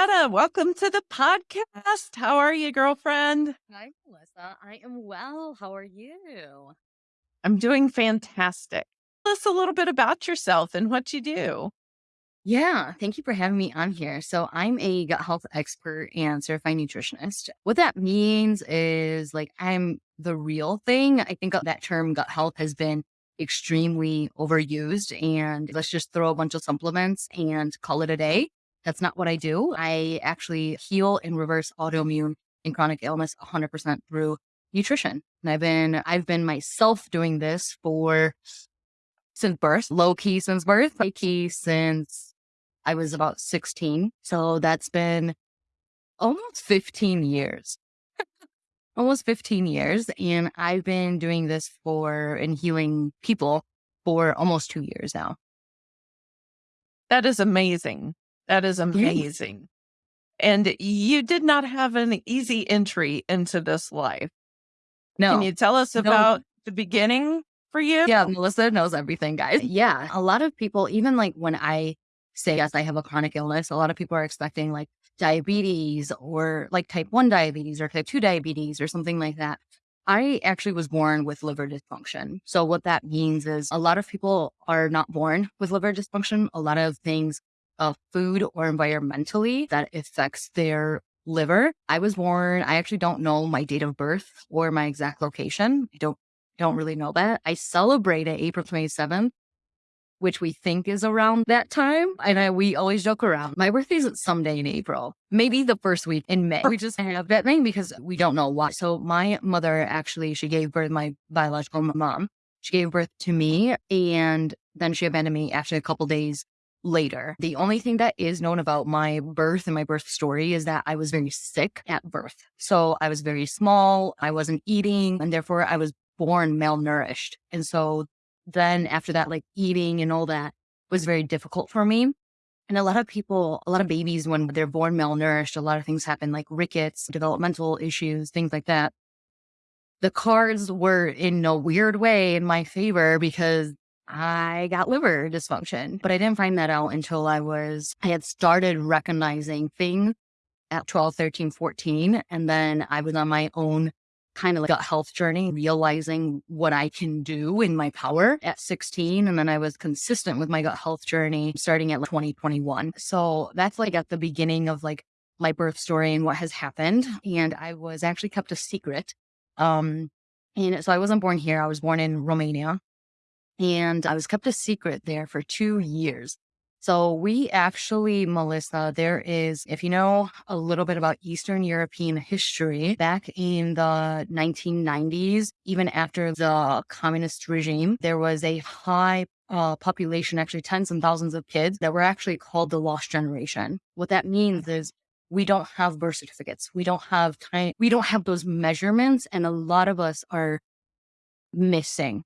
Welcome to the podcast. How are you, girlfriend? Hi, Melissa. I am well. How are you? I'm doing fantastic. Tell us a little bit about yourself and what you do. Yeah, thank you for having me on here. So, I'm a gut health expert and certified nutritionist. What that means is like I'm the real thing. I think that term gut health has been extremely overused and let's just throw a bunch of supplements and call it a day. That's not what I do. I actually heal and reverse autoimmune and chronic illness 100% through nutrition. And I've been I've been myself doing this for since birth, low key since birth, high key since I was about 16. So that's been almost 15 years. almost 15 years. And I've been doing this for and healing people for almost two years now. That is amazing. That is amazing. And you did not have an easy entry into this life. No. Can you tell us No. about the beginning for you? Yeah, Melissa knows everything, guys. Yeah. A lot of people, even like when I say, yes, I have a chronic illness, a lot of people are expecting like diabetes or like type 1 diabetes or type 2 diabetes or something like that. I actually was born with liver dysfunction. So, what that means is a lot of people are not born with liver dysfunction. A lot of things of food or environmentally that affects their liver. I was born, I actually don't know my date of birth or my exact location. I don't don't really know that. I celebrated April 27th, which we think is around that time. And I, we always joke around. My birthday is someday in April, maybe the first week in May. We just have that thing because we don't know why. So my mother actually, she gave birth, my biological mom, she gave birth to me and then she abandoned me after a couple days later. The only thing that is known about my birth and my birth story is that I was very sick at birth. So I was very small, I wasn't eating, and therefore I was born malnourished. And so then after that, like eating and all that was very difficult for me. And a lot of people, a lot of babies, when they're born malnourished, a lot of things happen like rickets, developmental issues, things like that. The cards were in a weird way in my favor because I got liver dysfunction, but I didn't find that out until I was, I had started recognizing things at 12, 13, 14. And then I was on my own kind of like gut health journey, realizing what I can do in my power at 16. And then I was consistent with my gut health journey starting at like 2021. So that's like at the beginning of like my birth story and what has happened. And I was actually kept a secret. Um, and so I wasn't born here. I was born in Romania and I was kept a secret there for two years. So we actually, Melissa, there is, if you know a little bit about Eastern European history, back in the 1990s, even after the communist regime, there was a high uh, population, actually tens and thousands of kids that were actually called the lost generation. What that means is we don't have birth certificates. We don't have time. We don't have those measurements. And a lot of us are missing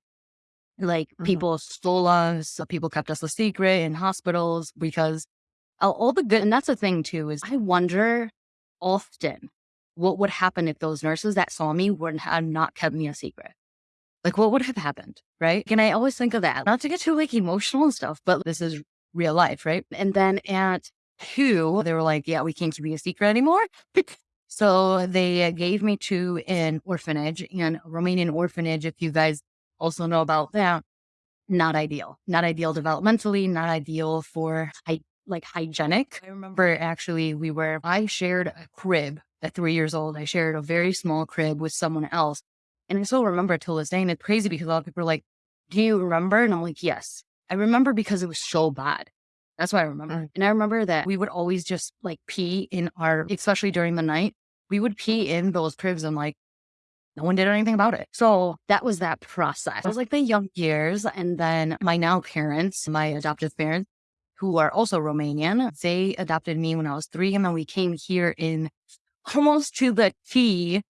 like Mhm. people stole us, people kept us a secret in hospitals because all, all the good. And that's the thing too is I wonder often what would happen if those nurses that saw me would have not kept me a secret. Like what would have happened, right? And I always think of that, not to get too like emotional and stuff, but this is real life, right? And then at two, they were like, "Yeah, we can't keep you a secret anymore." so they gave me to an orphanage, and a Romanian orphanage. If you guys also know about that. Not ideal. Not ideal developmentally, not ideal for hy- like hygienic. I remember actually we were, I shared a crib at three years old. I shared a very small crib with someone else. And I still remember till this day. And it's crazy because a lot of people are like, do you remember? And I'm like, yes. I remember because it was so bad. That's why I remember. Mm. And I remember that we would always just like pee in our, especially during the night, we would pee in those cribs and like no one did anything about it. So that was that process. It was like the young years. And then my now parents, my adoptive parents, who are also Romanian, they adopted me when I was three. And then we came here in almost to the T,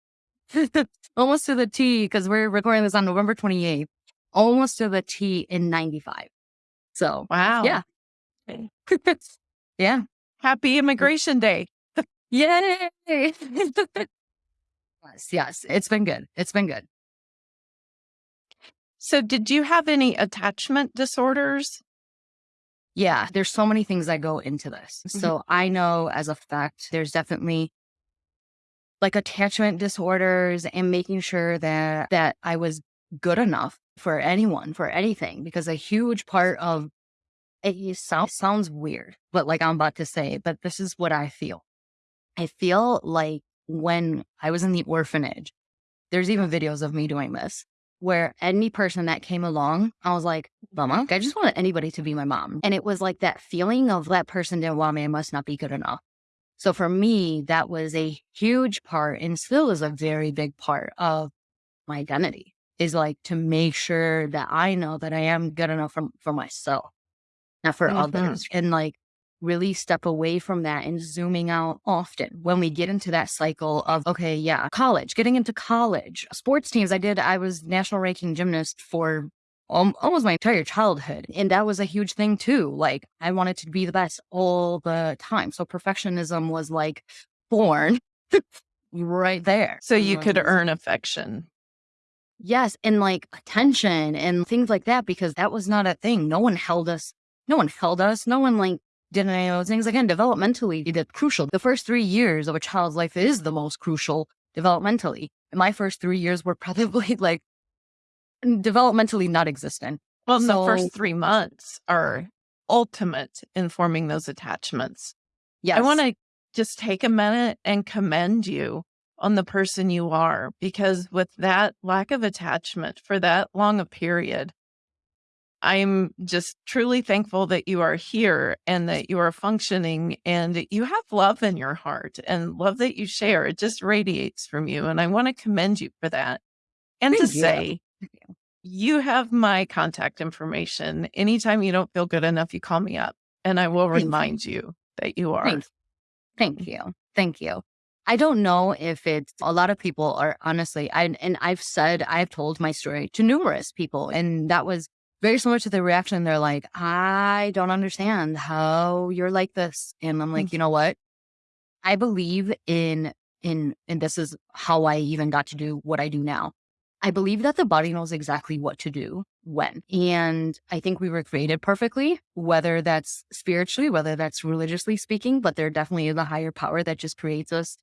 almost to the T, because we're recording this on November 28th, almost to the T in 95. So Wow. Yeah. yeah. Happy Immigration Day. Yay. Yes, yes. It's been good. It's been good. So, did you have any attachment disorders? Yeah, there's so many things that go into this. Mhm. So I know as a fact, there's definitely like attachment disorders and making sure that that I was good enough for anyone, for anything, because a huge part of it sounds sounds weird, but like I'm about to say, but this is what I feel. I feel like when I was in the orphanage, there's even videos of me doing this where any person that came along, I was like, Mama, I just wanted anybody to be my mom. And it was like that feeling of that person didn't want me, I must not be good enough. So for me, that was a huge part and still is a very big part of my identity is like to make sure that I know that I am good enough for, for myself, not for Mhm. others. And like really step away from that and zooming out often when we get into that cycle of, okay, yeah, college, getting into college, sports teams. I did, I was national ranking gymnast for almost my entire childhood. And that was a huge thing too. Like I wanted to be the best all the time. So perfectionism was like born right there. So you could earn affection. Yes, and like attention and things like that because that was not a thing. No one held us. No one held us. No one like did any of those things. Again, developmentally, that's crucial. The first three years of a child's life is the most crucial developmentally. My first three years were probably like developmentally not existent. Well, and the first three months are ultimate in forming those attachments. Yes. I want to just take a minute and commend you on the person you are because with that lack of attachment for that long a period, I'm just truly thankful that you are here and that you are functioning and you have love in your heart and love that you share. It just radiates from you. And I want to commend you for that. And to you. say, you. you have my contact information. Anytime you don't feel good enough, you call me up and I will Thank you. remind you that you are. Thank, thank you. Thank you. I don't know if it's a lot of people are honestly, I, and I've said, I've told my story to numerous people, and that was very similar to the reaction. They're like, I don't understand how you're like this. And I'm like, mm. you know what? I believe in, in, and this is how I even got to do what I do now. I believe that the body knows exactly what to do when. And I think we were created perfectly, whether that's spiritually, whether that's religiously speaking, but there definitely is a higher power that just creates us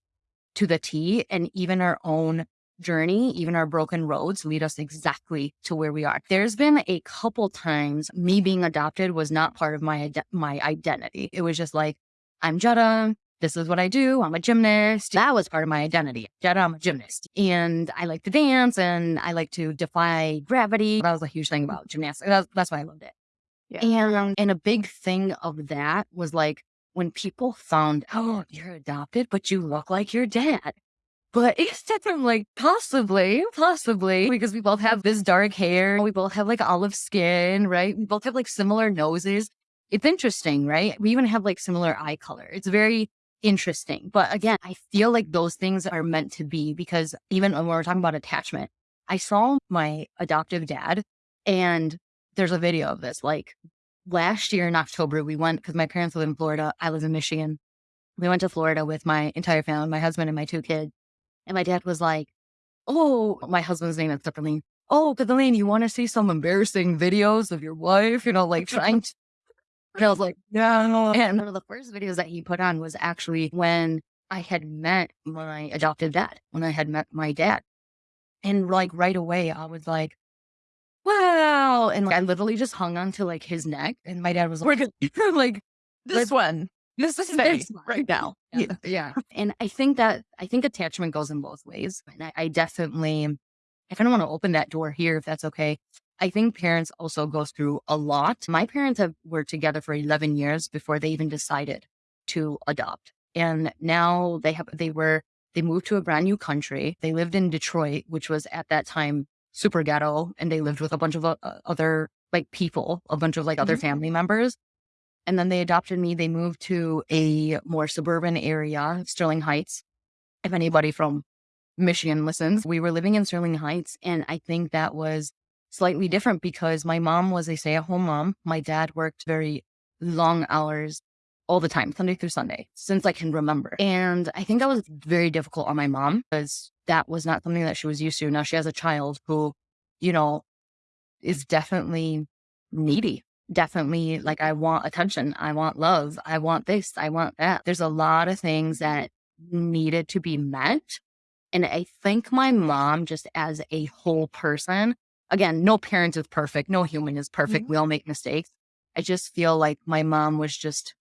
to the T. And even our own journey, even our broken roads lead us exactly to where we are. There's been a couple times me being adopted was not part of my, my identity. It was just like, I'm Jetta. This is what I do. I'm a gymnast. That was part of my identity. Jetta, I'm a gymnast. And I like to dance and I like to defy gravity. That was a huge thing about gymnastics. That's, that's why I loved it. Yeah. And, and a big thing of that was like when people found, oh, you're adopted, but you look like your dad. But instead, I'm like, possibly, possibly, because we both have this dark hair. We both have like olive skin, right? We both have like similar noses. It's interesting, right? We even have like similar eye color. It's very interesting. But again, I feel like those things are meant to be because even when we're talking about attachment, I saw my adoptive dad and there's a video of this. Like last year in October, we went because my parents live in Florida. I live in Michigan. We went to Florida with my entire family, my husband and my two kids. And my dad was like, Oh, my husband's name is Kathleen. Oh, Kathleen, you want to see some embarrassing videos of your wife? You know, like trying to. And I was like, no. And one of the first videos that he put on was actually when I had met my adopted dad, when I had met my dad. And like right away, I was like, wow. And like, I literally just hung onto like his neck. And my dad was like, like This one, this is one. right now. Yeah. yeah. And I think that I think attachment goes in both ways. And I, I definitely I kind of want to open that door here if that's okay. I think parents also go through a lot. My parents have were together for 11 years before they even decided to adopt. And now they have they were they moved to a brand new country. They lived in Detroit, which was at that time super ghetto, and they lived with a bunch of uh, other like people, a bunch of like other Mhm. family members. And then they adopted me. They moved to a more suburban area, Sterling Heights. If anybody from Michigan listens, we were living in Sterling Heights. And I think that was slightly different because my mom was a stay at home mom. My dad worked very long hours all the time, Sunday through Sunday, since I can remember. And I think that was very difficult on my mom because that was not something that she was used to. Now she has a child who, you know, is definitely needy definitely like I want attention. I want love. I want this. I want that. There's a lot of things that needed to be met. And I think my mom, just as a whole person, again, no parent is perfect. No human is perfect. Mhm. We all make mistakes. I just feel like my mom was just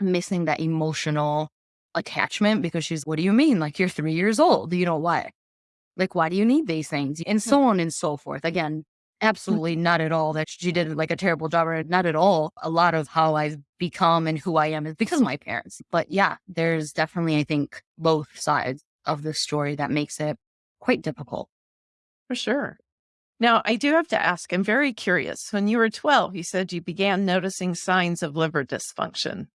missing that emotional attachment because she's, what do you mean? Like you're three years old. You know why? Like, why do you need these things? And so on and so forth. Again, Mm. absolutely not at all that she did like a terrible job or not at all. A lot of how I've become and who I am is because of my parents. But yeah, there's definitely, I think, both sides of the story that makes it quite difficult. For sure. Now, I do have to ask, I'm very curious. When you were 12, you said you began noticing signs of liver dysfunction.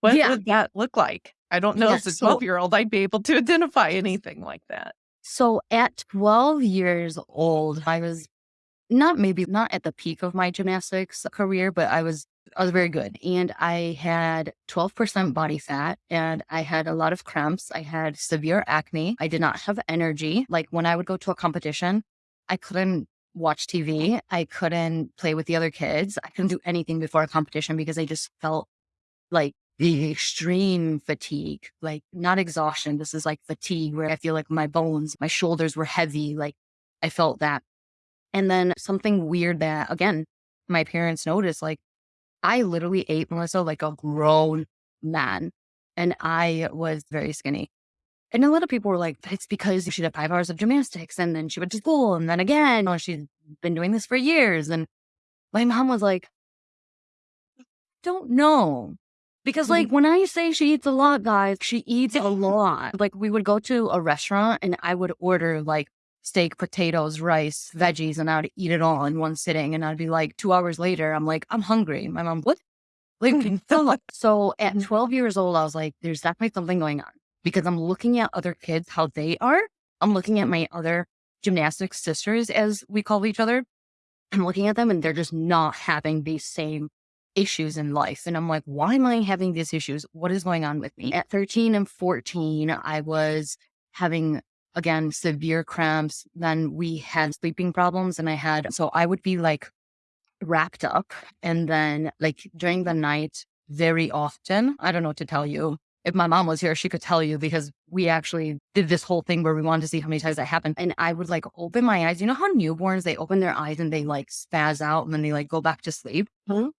What Yeah. would that look like? I don't know Yeah, as a so- 12 year old I'd be able to identify anything like that. So at 12 years old, I was not maybe not at the peak of my gymnastics career, but I was I was very good. And I had 12% body fat and I had a lot of cramps. I had severe acne. I did not have energy. Like when I would go to a competition, I couldn't watch TV. I couldn't play with the other kids. I couldn't do anything before a competition because I just felt like the extreme fatigue, like not exhaustion. This is like fatigue where I feel like my bones, my shoulders were heavy. Like I felt that. And then something weird that again, my parents noticed, like I literally ate Melissa like a grown man and I was very skinny. And a lot of people were like, it's because she did five hours of gymnastics and then she went to school and then again, oh, she's been doing this for years. And my mom was like, don't know. Because mm-hmm. like when I say she eats a lot, guys, she eats a lot. Like we would go to a restaurant and I would order like steak, potatoes, rice, veggies, and I would eat it all in one sitting. And I'd be like, two hours later, I'm like, I'm hungry. My mom, what? Like, so at mm-hmm. 12 years old, I was like, there's definitely something going on because I'm looking at other kids, how they are. I'm looking at my other gymnastics sisters, as we call each other. I'm looking at them and they're just not having these same issues in life. And I'm like, why am I having these issues? What is going on with me? At 13 and 14, I was having again severe cramps. Then we had sleeping problems and I had, so I would be like wrapped up and then like during the night very often. I don't know what to tell you. If my mom was here, she could tell you because we actually did this whole thing where we wanted to see how many times that happened. And I would like open my eyes. You know how newborns, they open their eyes and they like spaz out and then they like go back to sleep? Mhm.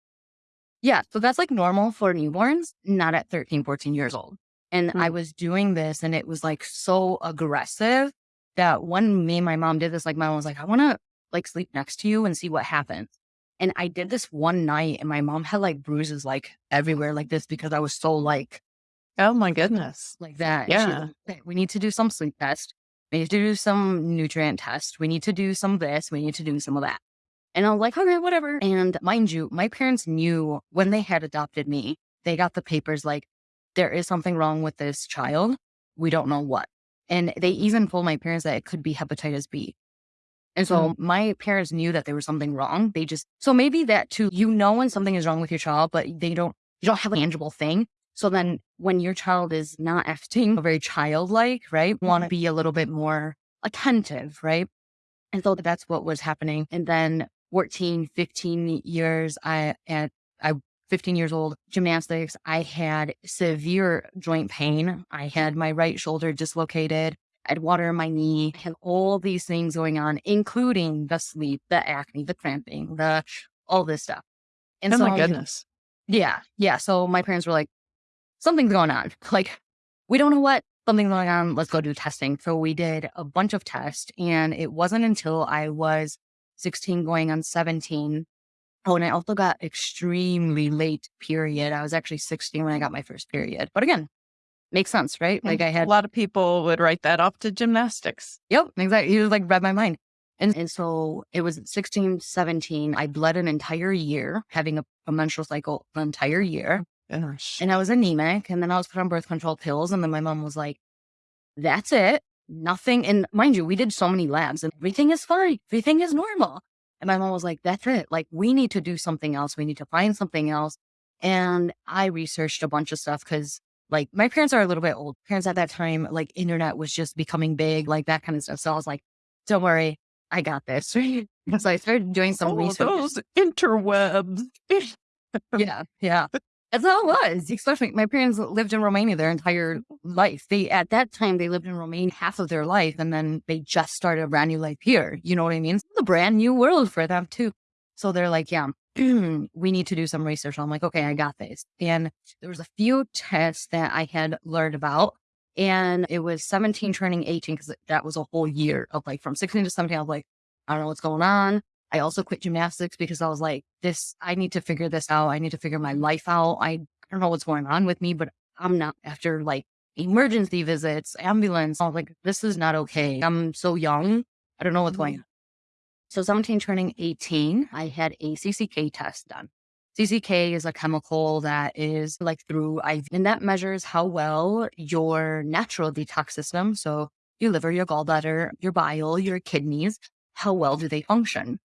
Yeah. So that's like normal for newborns, not at 13, 14 years old. And I hmm. was doing this and it was like so aggressive that when me and my mom did this, like my mom was like, I want to like sleep next to you and see what happens. And I did this one night and my mom had like bruises like everywhere like this because I was so like, Oh my goodness. like that. And she was Yeah. like, we need to do some sleep test. We need to do some nutrient test. We need to do some of this. We need to do some of that. And I was like, okay, whatever. And mind you, my parents knew when they had adopted me, they got the papers like, there is something wrong with this child. We don't know what. And they even told my parents that it could be hepatitis B. And so mm-hmm. my parents knew that there was something wrong. They just, so maybe that too, you know, when something is wrong with your child, but they don't, you don't have a tangible thing. So then when your child is not acting very childlike, right? Mm-hmm. Want to be a little bit more attentive, right? And so that's what was happening. And then 14, 15 years, I, at, I, 15 years old, gymnastics, I had severe joint pain. I had my right shoulder dislocated. I had water in my knee. I had all these things going on, including the sleep, the acne, the cramping, the, all this stuff. And Oh so my goodness. yeah. Yeah. So my parents were like, something's going on. Like, we don't know what, something's going on. Let's go do testing. So we did a bunch of tests. And it wasn't until I was 16 going on 17. Oh, and I also got extremely late period. I was actually 16 when I got my first period. But again, makes sense, right? Like I had a lot of people would write that off to gymnastics. Yep, exactly. He was like read my mind. And, and so it was 16, 17. I bled an entire year, having a, a menstrual cycle an entire year. Oh, gosh. And I was anemic. And then I was put on birth control pills. And then my mom was like, that's it. Nothing. And mind you, we did so many labs and everything is fine. Everything is normal. And my mom was like, that's it. Like, we need to do something else. We need to find something else. And I researched a bunch of stuff because like my parents are a little bit old. Parents at that time, like internet was just becoming big, like that kind of stuff. So I was like, don't worry, I got this. so I started doing some Oh, research. those interwebs. Yeah, yeah. That's how it was. Especially my parents lived in Romania their entire life. They at that time they lived in Romania half of their life, and then they just started a brand new life here. You know what I mean? It's a brand new world for them too. So they're like, yeah, we need to do some research. I'm like, okay, I got this. And there was a few tests that I had learned about. And it was 17 turning 18 because that was a whole year of like from 16 to 17. I was like, I don't know what's going on. I also quit gymnastics because I was like, this, I need to figure this out. I need to figure my mm-hmm. life out. I, I don't know what's going on with me, but I'm not after like emergency visits, ambulance. I was like, this is not okay. I'm so young. I don't know what's going mm-hmm. on. So 17 turning 18, I had a CCK test done. CCK is a chemical that is like through IV, and that measures how well your natural detox system, so your liver, your gallbladder, your bile, your kidneys, how well do they function?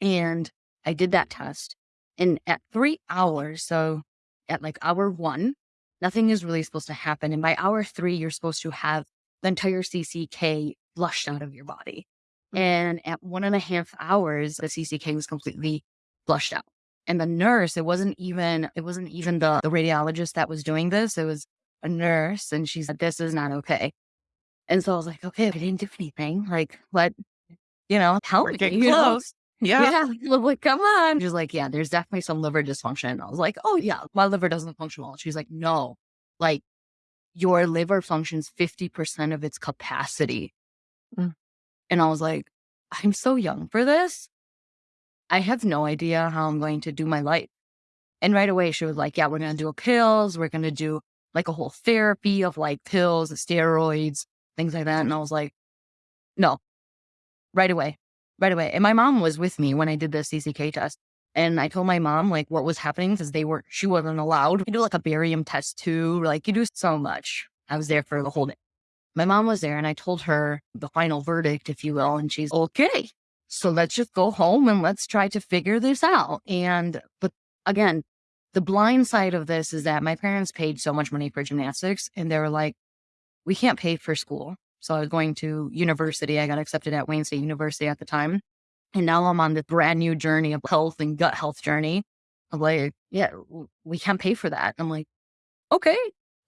And I did that test. And at three hours, so at like hour one, nothing is really supposed to happen. And by hour three, you're supposed to have the entire CCK flushed out of your body. Hmm. And at one and a half hours, the CCK was completely flushed out. And the nurse, it wasn't even, it wasn't even the, the radiologist that was doing this. It was a nurse. And she said, this is not okay. And so I was like, okay, I didn't do anything. Like, what, you know, help We're me. getting close. Yeah. Yeah. Like, come on. She's like, yeah, there's definitely some liver dysfunction. I was like, oh, yeah, my liver doesn't function well. She's like, no, like your liver functions 50% of its capacity. Mm. And I was like, I'm so young for this. I have no idea how I'm going to do my life. And right away, she was like, yeah, we're going to do pills. We're going to do like a whole therapy of like pills, steroids, things like that. And I was like, no, right away, right away. And my mom was with me when I did the CCK test. And I told my mom like what was happening because they were, she wasn't allowed. You do like a barium test too. Like you do so much. I was there for the whole day. My mom was there and I told her the final verdict, if you will. And she's okay. So let's just go home and let's try to figure this out. And, but again, the blind side of this is that my parents paid so much money for gymnastics and they were like, we can't pay for school. So I was going to university. I got accepted at Wayne State University at the time. And now I'm on this brand new journey of health and gut health journey. I'm like, yeah, we can't pay for that. I'm like, okay,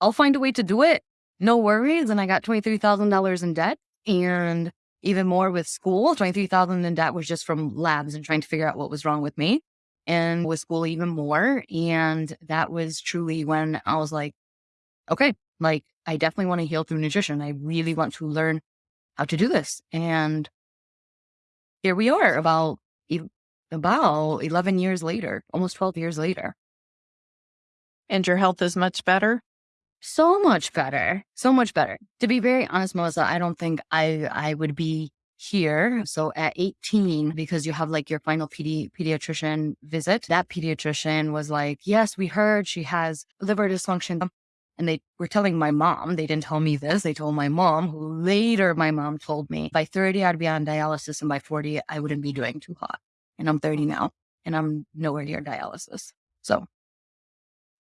I'll find a way to do it. No worries. And I got $23,000 in debt and even more with school. 23,000 in debt was just from labs and trying to figure out what was wrong with me and with school even more. And that was truly when I was like, okay, like I definitely want to heal through nutrition. I really want to learn how to do this. And here we are about, about 11 years later, almost 12 years later. And your health is much better. So much better. So much better. To be very honest, Melissa, I don't think I, I would be here. So at 18, because you have like your final pedi- pediatrician visit, that pediatrician was like, yes, we heard she has liver dysfunction. And they were telling my mom, they didn't tell me this. They told my mom, who later my mom told me by 30, I'd be on dialysis. And by 40, I wouldn't be doing too hot. And I'm 30 now and I'm nowhere near dialysis. So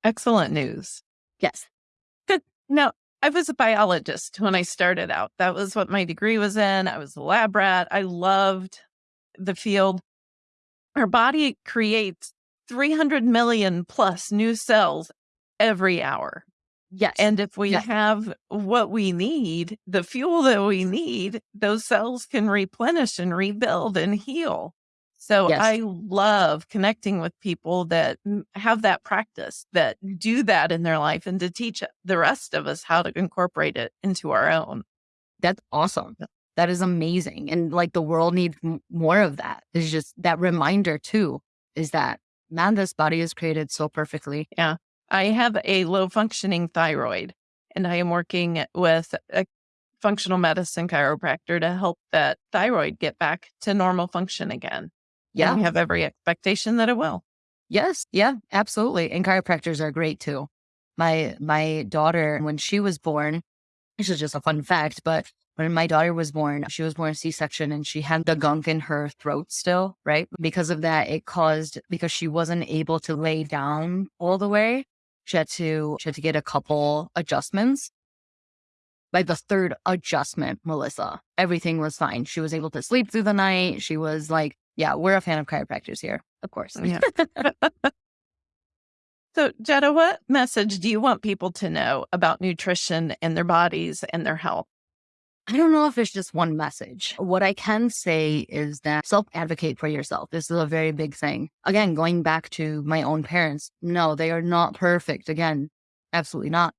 Excellent news. yes. Good. No, I was a biologist when I started out. That was what my degree was in. I was a lab rat. I loved the field. Our body creates 300 million plus new cells every hour. Yes. And if we Yes. have what we need, the fuel that we need, those cells can replenish and rebuild and heal. So Yes. I love connecting with people that have that practice, that do that in their life, and to teach the rest of us how to incorporate it into our own. That's awesome. That is amazing. And like the world needs more of that. It's just that reminder too is that man, this body is created so perfectly. I have a low functioning thyroid, and I am working with a functional medicine chiropractor to help that thyroid get back to normal function again. Yeah. And we have every expectation that it will. Yes. Yeah, absolutely. And chiropractors are great too. My my daughter, when she was born, this is just a fun fact, but when my daughter was born, she was born C-section and she had the gunk in her throat still, right? Because of that, it caused because she wasn't able to lay down all the way. She had to she had to get a couple adjustments. By the third adjustment, Melissa, everything was fine. She was able to sleep through the night. She was like yeah, we're a fan of chiropractors here, of course. Yeah. so, Jetta, what message do you want people to know about nutrition and their bodies and their health? I don't know if it's just one message. What I can say is that self advocate for yourself. This is a very big thing. Again, going back to my own parents, no, they are not perfect. Again, absolutely not.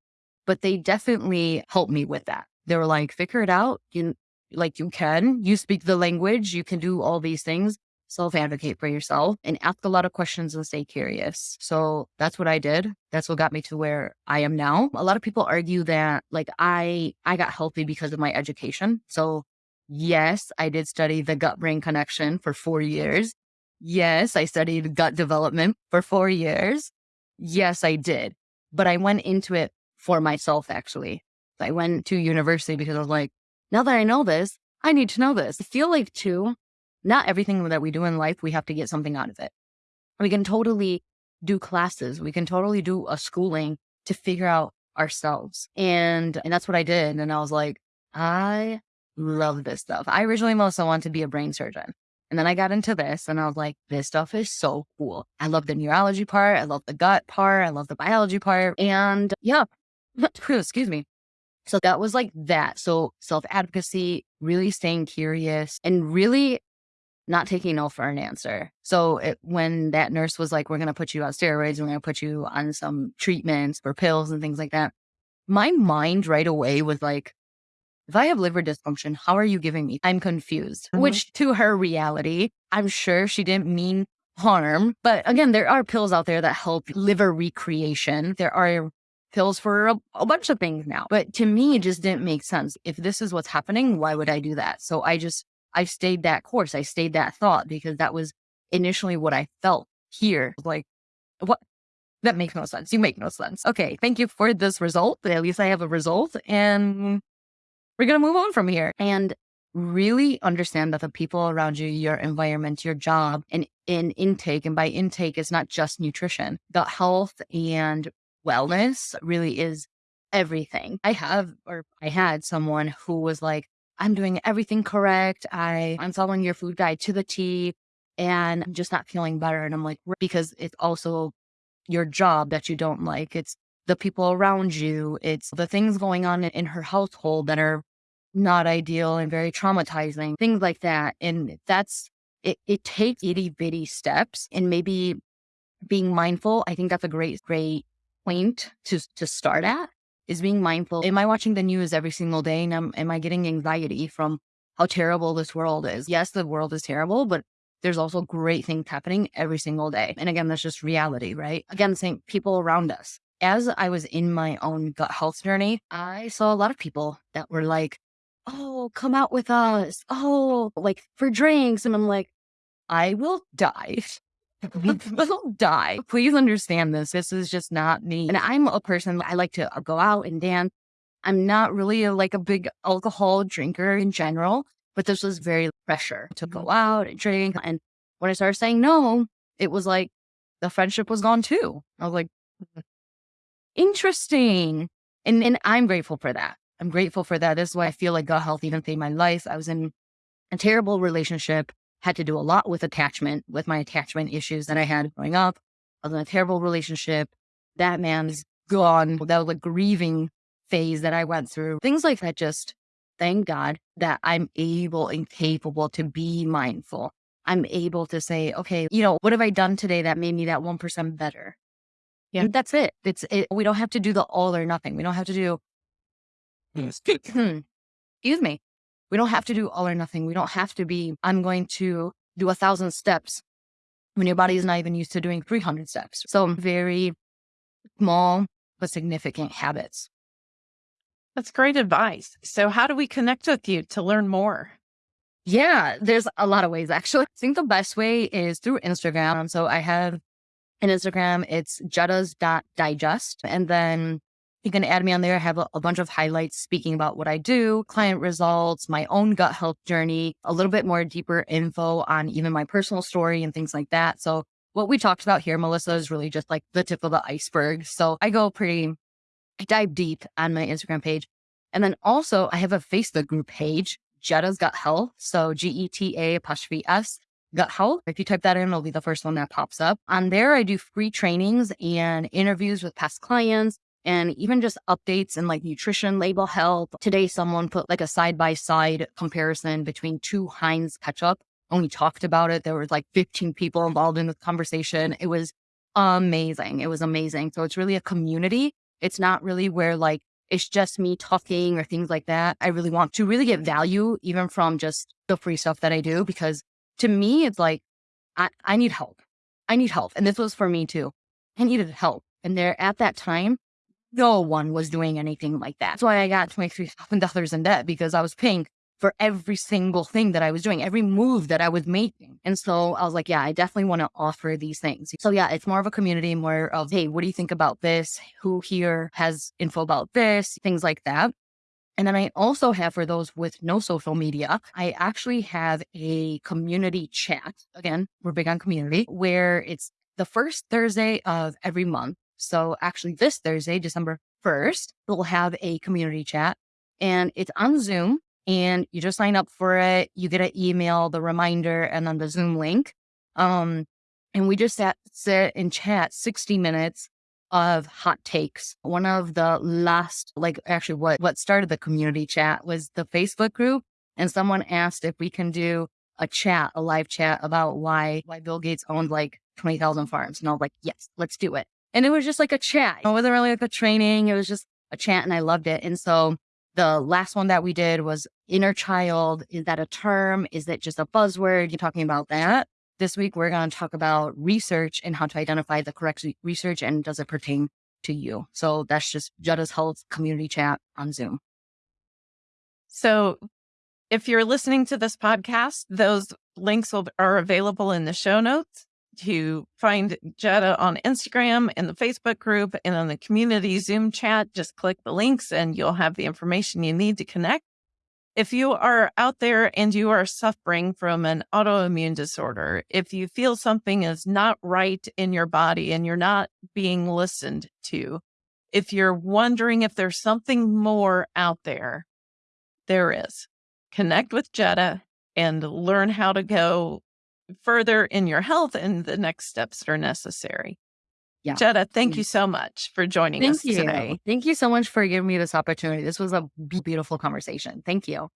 But they definitely helped me with that. They were like, figure it out. You like you can, you speak the language, you can do all these things self advocate for yourself and ask a lot of questions and stay curious. So that's what I did. That's what got me to where I am now. A lot of people argue that like I I got healthy because of my education. So yes, I did study the gut brain connection for 4 years. Yes, I studied gut development for 4 years. Yes, I did. But I went into it for myself actually. I went to university because I was like, now that I know this, I need to know this. I feel like too, not everything that we do in life, we have to get something out of it. We can totally do classes. We can totally do a schooling to figure out ourselves. And, and that's what I did. And I was like, I love this stuff. I originally also wanted to be a brain surgeon. And then I got into this and I was like, this stuff is so cool. I love the neurology part. I love the gut part. I love the biology part. And yeah, excuse me. So that was like that. So self advocacy, really staying curious and really not taking no for an answer. So it, when that nurse was like, we're going to put you on steroids, we're going to put you on some treatments for pills and things like that, my mind right away was like, if I have liver dysfunction, how are you giving me? I'm confused, mm-hmm. which to her reality, I'm sure she didn't mean harm. But again, there are pills out there that help liver recreation. There are pills for a, a, bunch of things now. But to me, it just didn't make sense. If this is what's happening, why would I do that? So I just I stayed that course. I stayed that thought because that was initially what I felt here. Like, what? That makes no sense. You make no sense. Okay. Thank you for this result. At least I have a result and we're going to move on from here. And really understand that the people around you, your environment, your job, and in intake, and by intake, it's not just nutrition, the health and wellness really is everything. I have, or I had someone who was like, I'm doing everything correct. I, I'm following your food guide to the T and I'm just not feeling better. And I'm like, because it's also your job that you don't like. It's the people around you. It's the things going on in her household that are not ideal and very traumatizing, things like that. And that's, it, it takes itty bitty steps and maybe being mindful. I think that's a great, great point to, to start at is being mindful. Am I watching the news every single day and am, am I getting anxiety from how terrible this world is? Yes, the world is terrible, but there's also great things happening every single day. And again, that's just reality, right? Again, saying people around us. As I was in my own gut health journey, I saw a lot of people that were like, Oh, come out with us. Oh, like for drinks. And I'm like, I will die will die. Please understand this. This is just not me. And I'm a person, I like to uh, go out and dance. I'm not really a, like a big alcohol drinker in general, but this was very pressure to go mm-hmm. out and drink. And when I started saying no, it was like the friendship was gone too. I was like, interesting. And, and I'm grateful for that. I'm grateful for that. This is why I feel like gut health even saved my life. I was in a terrible relationship had to do a lot with attachment, with my attachment issues that I had growing up. I was in a terrible relationship. That man's gone. That was a grieving phase that I went through. Things like that just thank God that I'm able and capable to be mindful. I'm able to say, okay, you know, what have I done today that made me that 1% better? Yeah. And that's it. It's it. We don't have to do the all or nothing. We don't have to do, hmm. excuse me. We don't have to do all or nothing. We don't have to be, I'm going to do a thousand steps when your body is not even used to doing 300 steps. So very small but significant habits. That's great advice. So, how do we connect with you to learn more? Yeah, there's a lot of ways actually. I think the best way is through Instagram. So, I have an Instagram, it's jettas.digest. And then you can add me on there. I have a, a, bunch of highlights speaking about what I do, client results, my own gut health journey, a little bit more deeper info on even my personal story and things like that. So what we talked about here, Melissa, is really just like the tip of the iceberg. So I go pretty, I dive deep on my Instagram page. And then also I have a Facebook group page, Jetta's Gut Health. So G E T A apostrophe S gut health. If you type that in, it'll be the first one that pops up. On there, I do free trainings and interviews with past clients and even just updates and like nutrition label health. Today, someone put like a side by side comparison between two Heinz ketchup and we talked about it. There was like 15 people involved in the conversation. It was amazing. It was amazing. So it's really a community. It's not really where like it's just me talking or things like that. I really want to really get value even from just the free stuff that I do because to me, it's like, I, I need help. I need help. And this was for me too. I needed help. And there at that time, no one was doing anything like that. That's why I got $23,000 in debt because I was paying for every single thing that I was doing, every move that I was making. And so I was like, yeah, I definitely want to offer these things. So yeah, it's more of a community, more of, hey, what do you think about this? Who here has info about this? Things like that. And then I also have for those with no social media, I actually have a community chat. Again, we're big on community where it's the first Thursday of every month. So actually this Thursday, December 1st, we'll have a community chat and it's on Zoom and you just sign up for it. You get an email, the reminder, and then the Zoom link. Um, and we just sat, sit and chat 60 minutes of hot takes. One of the last, like actually what, what started the community chat was the Facebook group. And someone asked if we can do a chat, a live chat about why, why Bill Gates owned like 20,000 farms. And I was like, yes, let's do it. And it was just like a chat. It wasn't really like a training. It was just a chat and I loved it. And so the last one that we did was inner child. Is that a term? Is it just a buzzword? You're talking about that. This week, we're going to talk about research and how to identify the correct research and does it pertain to you. So that's just Judda's Health community chat on Zoom. So if you're listening to this podcast, those links will, are available in the show notes to find Judda on Instagram in the Facebook group and on the community Zoom chat. Just click the links and you'll have the information you need to connect. If you are out there and you are suffering from an autoimmune disorder, if you feel something is not right in your body and you're not being listened to, if you're wondering if there's something more out there, there is. Connect with Judda and learn how to go further in your health and the next steps that are necessary. Yeah. Judda, thank you so much for joining thank us you. today. Thank you so much for giving me this opportunity. This was a beautiful conversation. Thank you.